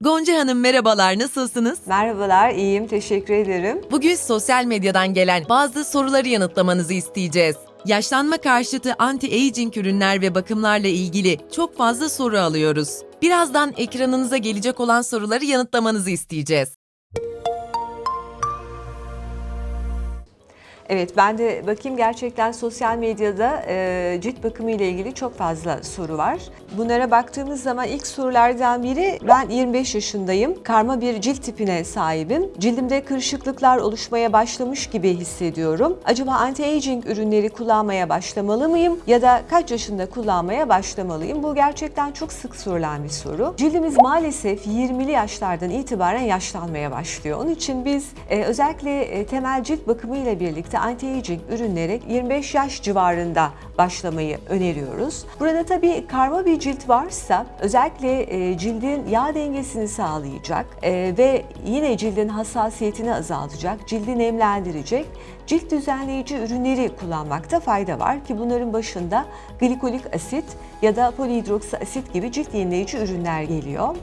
Gonca Hanım merhabalar, nasılsınız? Merhabalar, iyiyim. Teşekkür ederim. Bugün sosyal medyadan gelen bazı soruları yanıtlamanızı isteyeceğiz. Yaşlanma karşıtı anti-aging ürünler ve bakımlarla ilgili çok fazla soru alıyoruz. Birazdan ekranınıza gelecek olan soruları yanıtlamanızı isteyeceğiz. Evet, ben de bakayım gerçekten sosyal medyada e, cilt bakımı ile ilgili çok fazla soru var. Bunlara baktığımız zaman ilk sorulardan biri ben 25 yaşındayım. Karma bir cilt tipine sahibim. Cildimde kırışıklıklar oluşmaya başlamış gibi hissediyorum. Acaba anti-aging ürünleri kullanmaya başlamalı mıyım ya da kaç yaşında kullanmaya başlamalıyım? Bu gerçekten çok sık sorulan bir soru. Cildimiz maalesef 20'li yaşlardan itibaren yaşlanmaya başlıyor. Onun için biz e, özellikle e, temel cilt bakımı ile birlikte anti-aging ürünlere 25 yaş civarında başlamayı öneriyoruz. Burada tabii karma bir cilt varsa özellikle e, cildin yağ dengesini sağlayacak e, ve yine cildin hassasiyetini azaltacak, cildi nemlendirecek cilt düzenleyici ürünleri kullanmakta fayda var ki bunların başında glikolik asit ya da polihidroksi asit gibi cilt yenileyici ürünler geliyor.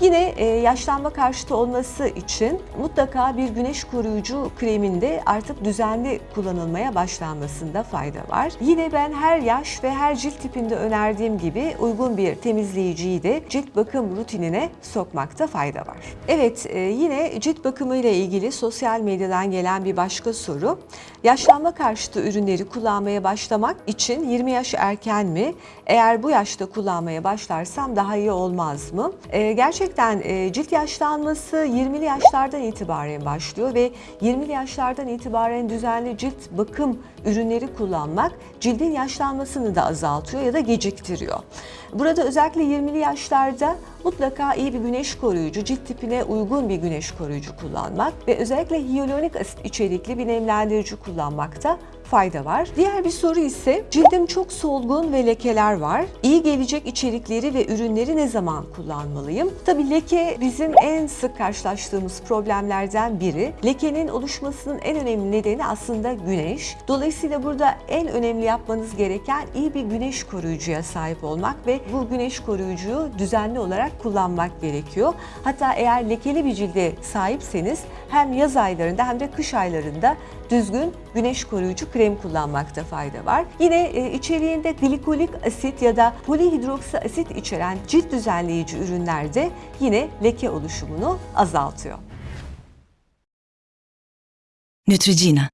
Yine e, yaşlanma karşıtı olması için mutlaka bir güneş koruyucu kreminde artık düzenli kullanılmaya başlanmasında fayda var. Yine ben her yaş ve her cilt tipinde önerdiğim gibi uygun bir temizleyiciyi de cilt bakım rutinine sokmakta fayda var. Evet e, yine cilt bakımı ile ilgili sosyal medyadan gelen bir başka soru. Yaşlanma karşıtı ürünleri kullanmaya başlamak için 20 yaş erken mi? Eğer bu yaşta kullanmaya başlarsam daha iyi olmaz mı? Ee, gerçekten e, cilt yaşlanması 20'li yaşlardan itibaren başlıyor ve 20'li yaşlardan itibaren düzenli cilt bakım ürünleri kullanmak cildin yaşlanmasını da azaltıyor ya da geciktiriyor. Burada özellikle 20'li yaşlarda mutlaka iyi bir güneş koruyucu, cilt tipine uygun bir güneş koruyucu kullanmak ve özellikle hyaluronik asit içerikli bir nemlendirici kullanmakta fayda var. Diğer bir soru ise cildim çok solgun ve lekeler var. İyi gelecek içerikleri ve ürünleri ne zaman kullanmalıyım? Tabii leke bizim en sık karşılaştığımız problemlerden biri. Lekenin oluşmasının en önemli nedeni aslında güneş. Dolayısıyla burada en önemli yapmanız gereken iyi bir güneş koruyucuya sahip olmak ve bu güneş koruyucuyu düzenli olarak kullanmak gerekiyor. Hatta eğer lekeli bir cilde sahipseniz hem yaz aylarında hem de kış aylarında düzgün güneş koruyucu krem kullanmakta fayda var. Yine e, içeriğinde glikolik asit ya da polihidroksi asit içeren cilt düzenleyici ürünlerde yine leke oluşumunu azaltıyor. Neutrogena